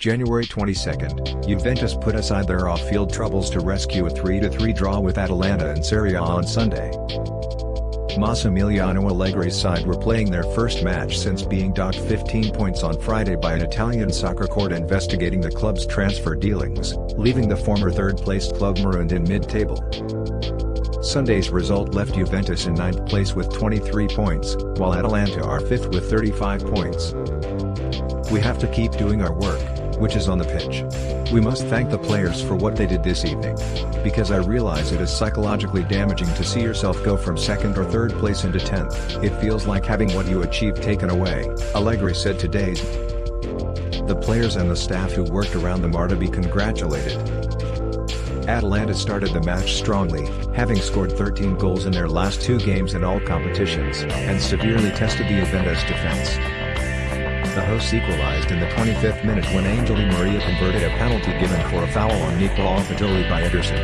January 22, Juventus put aside their off-field troubles to rescue a 3-3 draw with Atalanta in Serie A on Sunday. Massimiliano Allegri's side were playing their first match since being docked 15 points on Friday by an Italian soccer court investigating the club's transfer dealings, leaving the former third-placed club marooned in mid-table. Sunday's result left Juventus in ninth place with 23 points, while Atalanta are fifth with 35 points. We have to keep doing our work, which is on the pitch. We must thank the players for what they did this evening. Because I realize it is psychologically damaging to see yourself go from second or third place into 10th. It feels like having what you achieved taken away, Allegri said today. The players and the staff who worked around them are to be congratulated. Atalanta started the match strongly, having scored 13 goals in their last two games in all competitions, and severely tested the Juventus defense. The hosts equalized in the 25th minute when Angel Di Maria converted a penalty given for a foul on Nicola Fagioli by Ederson.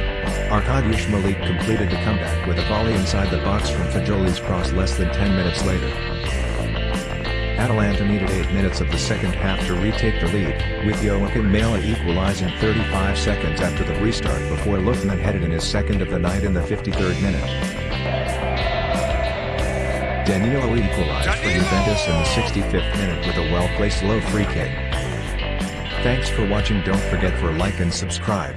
Arkadiusz Milik completed the comeback with a volley inside the box from Fagioli's cross less than 10 minutes later. Atalanta needed 8 minutes of the second half to retake the lead, with Joakim Maehle equalizing 35 seconds after the restart before Lookman headed in his second of the night in the 53rd minute. Danilo equalized for Juventus in the 65th minute with a well-placed low free kick. Thanks for watching don't forget for like and subscribe.